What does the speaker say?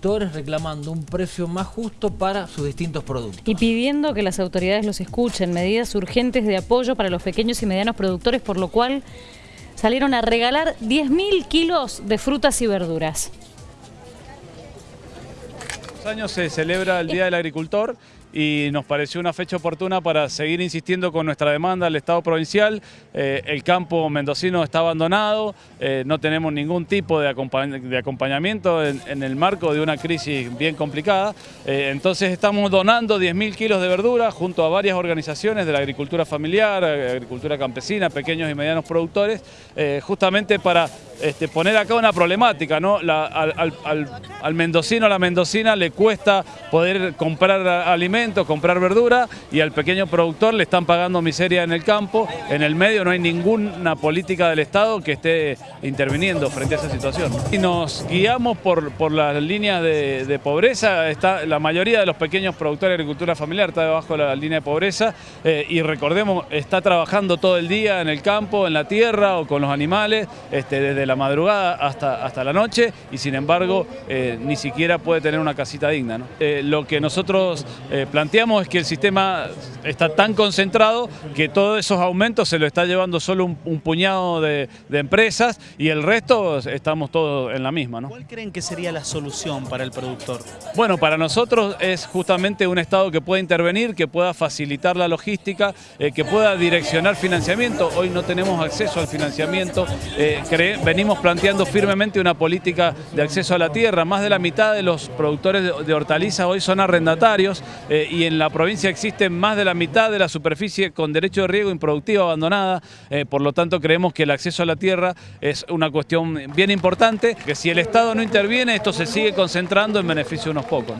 productores reclamando un precio más justo para sus distintos productos. Y pidiendo que las autoridades los escuchen, medidas urgentes de apoyo para los pequeños y medianos productores, por lo cual salieron a regalar 10.000 kilos de frutas y verduras. años se celebra el Día del Agricultor y nos pareció una fecha oportuna para seguir insistiendo con nuestra demanda al Estado provincial. Eh, el campo mendocino está abandonado, eh, no tenemos ningún tipo de, acompañamiento en, el marco de una crisis bien complicada. Eh, entonces estamos donando 10.000 kilos de verdura junto a varias organizaciones de la agricultura familiar, agricultura campesina, pequeños y medianos productores, justamente para este, poner acá una problemática. ¿no? al, al mendocino, a la mendocina le cuesta poder comprar alimentos comprar verdura y al pequeño productor le están pagando miseria en el campo. En el medio no hay ninguna política del Estado que esté interviniendo frente a esa situación. Y nos guiamos por, por las líneas de, pobreza. Está, la mayoría de los pequeños productores de agricultura familiar está debajo de la línea de pobreza eh, y recordemos, está trabajando todo el día en el campo, en la tierra o con los animales, este, desde la madrugada hasta, hasta la noche y sin embargo eh, ni siquiera puede tener una casita digna. Eh, lo que nosotros planteamos es que el sistema está tan concentrado que todos esos aumentos se lo está llevando solo un, puñado de, empresas y el resto estamos todos en la misma. ¿no? ¿Cuál creen que sería la solución para el productor? Bueno, para nosotros es justamente un Estado que pueda intervenir, que pueda facilitar la logística, eh, que pueda direccionar financiamiento. Hoy no tenemos acceso al financiamiento, eh, venimos planteando firmemente una política de acceso a la tierra. Más de la mitad de los productores de, hortalizas hoy son arrendatarios. Eh, y en la provincia existe más de la mitad de la superficie con derecho de riego improductiva abandonada, eh, por lo tanto creemos que el acceso a la tierra es una cuestión bien importante, que si el Estado no interviene esto se sigue concentrando en beneficio de unos pocos.